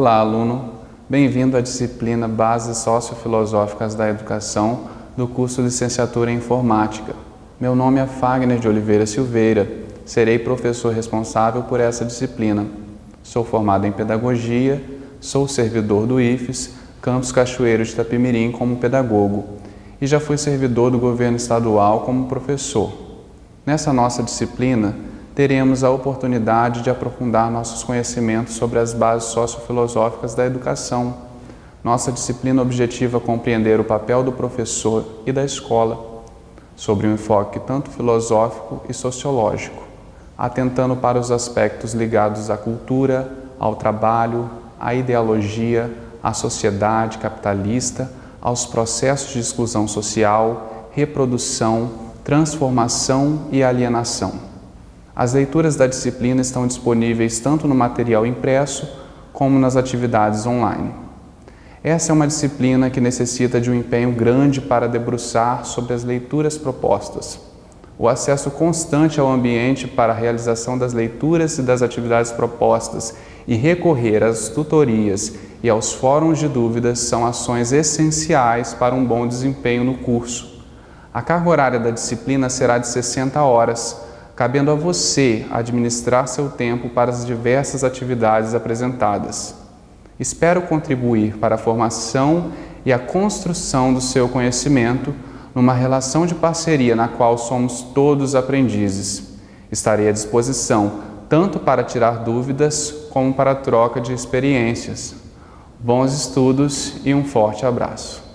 Olá, aluno. Bem-vindo à disciplina Bases Sociofilosóficas da Educação do curso Licenciatura em Informática. Meu nome é Fagner de Oliveira Silveira. Serei professor responsável por essa disciplina. Sou formado em Pedagogia, sou servidor do IFES, Campus Cachoeiro de Itapemirim como pedagogo e já fui servidor do governo estadual como professor. Nessa nossa disciplina, teremos a oportunidade de aprofundar nossos conhecimentos sobre as bases sociofilosóficas da educação. Nossa disciplina objetiva compreender o papel do professor e da escola, sobre um enfoque tanto filosófico e sociológico, atentando para os aspectos ligados à cultura, ao trabalho, à ideologia, à sociedade capitalista, aos processos de exclusão social, reprodução, transformação e alienação. As leituras da disciplina estão disponíveis tanto no material impresso como nas atividades online. Essa é uma disciplina que necessita de um empenho grande para debruçar sobre as leituras propostas. O acesso constante ao ambiente para a realização das leituras e das atividades propostas e recorrer às tutorias e aos fóruns de dúvidas são ações essenciais para um bom desempenho no curso. A carga horária da disciplina será de 60 horas, cabendo a você administrar seu tempo para as diversas atividades apresentadas. Espero contribuir para a formação e a construção do seu conhecimento numa relação de parceria na qual somos todos aprendizes. Estarei à disposição tanto para tirar dúvidas como para troca de experiências. Bons estudos e um forte abraço.